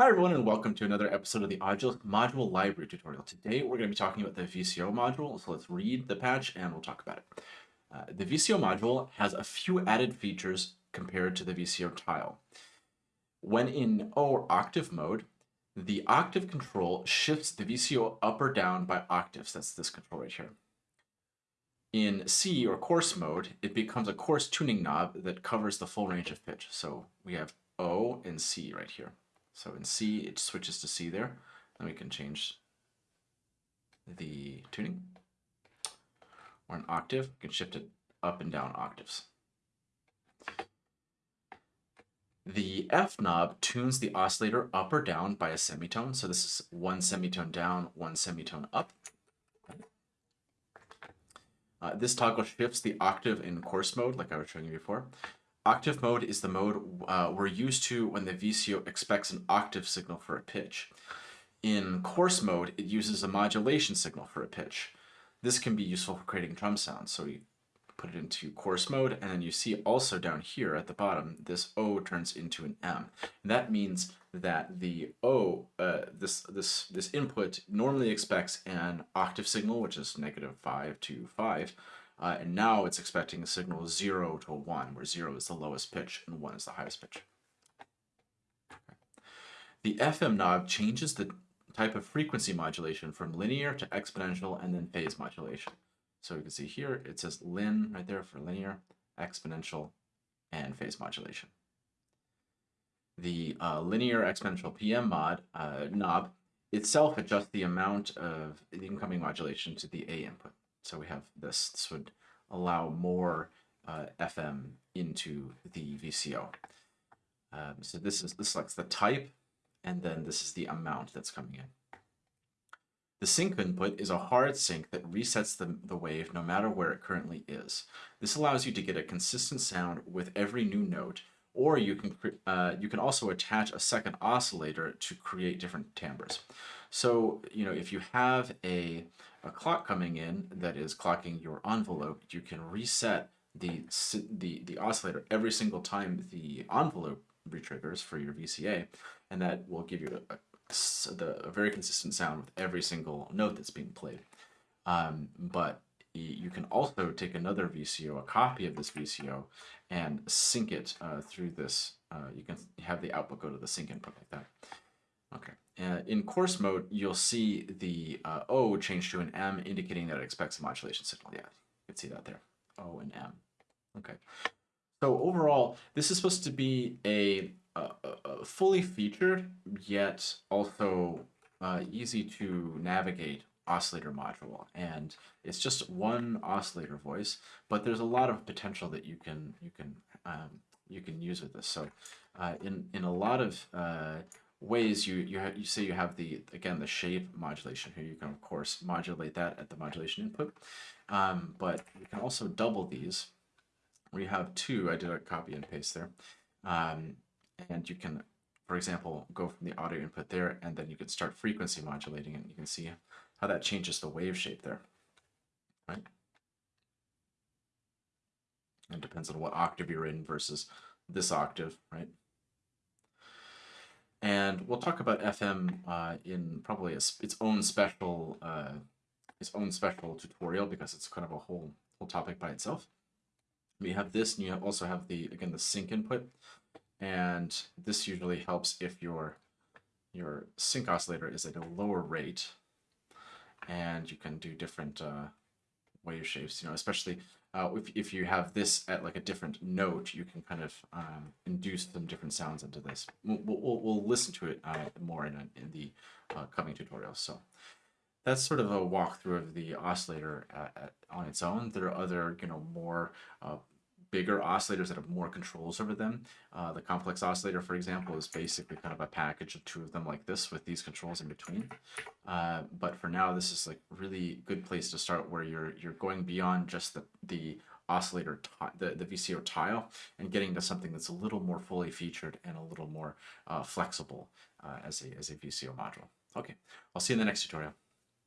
Hi everyone and welcome to another episode of the Module Library tutorial. Today we're going to be talking about the VCO module, so let's read the patch and we'll talk about it. Uh, the VCO module has a few added features compared to the VCO tile. When in O or octave mode, the octave control shifts the VCO up or down by octaves. That's this control right here. In C or coarse mode, it becomes a coarse tuning knob that covers the full range of pitch. So we have O and C right here. So in C, it switches to C there. Then we can change the tuning. Or an octave, we can shift it up and down octaves. The F knob tunes the oscillator up or down by a semitone. So this is one semitone down, one semitone up. Uh, this toggle shifts the octave in coarse mode, like I was showing you before. Octave mode is the mode uh, we're used to when the VCO expects an octave signal for a pitch. In coarse mode, it uses a modulation signal for a pitch. This can be useful for creating drum sounds. So you put it into coarse mode, and then you see also down here at the bottom, this O turns into an M. And that means that the O, uh, this, this, this input normally expects an octave signal, which is negative 5 to 5, uh, and now it's expecting a signal 0 to 1, where 0 is the lowest pitch and 1 is the highest pitch. The FM knob changes the type of frequency modulation from linear to exponential and then phase modulation. So you can see here, it says lin right there for linear, exponential, and phase modulation. The uh, linear exponential PM mod uh, knob itself adjusts the amount of the incoming modulation to the A input. So we have this, this would allow more uh, FM into the VCO. Um, so this is this selects the type, and then this is the amount that's coming in. The sync input is a hard sync that resets the, the wave no matter where it currently is. This allows you to get a consistent sound with every new note, or you can, uh, you can also attach a second oscillator to create different timbres. So, you know, if you have a a clock coming in that is clocking your envelope, you can reset the, the, the oscillator every single time the envelope retriggers for your VCA, and that will give you a, a, the, a very consistent sound with every single note that's being played. Um, but you can also take another VCO, a copy of this VCO, and sync it uh, through this. Uh, you can have the output go to the sync input like that. Okay. Uh, in coarse mode, you'll see the uh, O change to an M, indicating that it expects a modulation signal. Yeah, you can see that there, O and M. Okay. So overall, this is supposed to be a, a, a fully featured, yet also uh, easy to navigate oscillator module. And it's just one oscillator voice, but there's a lot of potential that you can you can um, you can use with this. So uh, in in a lot of uh, ways you you, you say you have the again the shape modulation here you can of course modulate that at the modulation input um, but you can also double these we have two I did a copy and paste there um, and you can for example go from the audio input there and then you can start frequency modulating and you can see how that changes the wave shape there right? It depends on what octave you're in versus this octave right? And we'll talk about FM uh, in probably a, its own special uh, its own special tutorial because it's kind of a whole whole topic by itself. We have this, and you also have the again the sync input, and this usually helps if your your sync oscillator is at a lower rate, and you can do different uh, wave shapes. You know, especially uh, if, if you have this at like a different note, you can kind of um, induce some different sounds into this. We'll, we'll, we'll listen to it uh, more in, in the uh, coming tutorials. So that's sort of a walkthrough of the oscillator at, at, on its own. There are other, you know, more uh, bigger oscillators that have more controls over them. Uh, the complex oscillator, for example, is basically kind of a package of two of them like this with these controls in between. Uh, but for now, this is like really good place to start where you're you're going beyond just the the oscillator the, the VCO tile and getting to something that's a little more fully featured and a little more uh, flexible uh, as a as a VCO module. Okay, I'll see you in the next tutorial.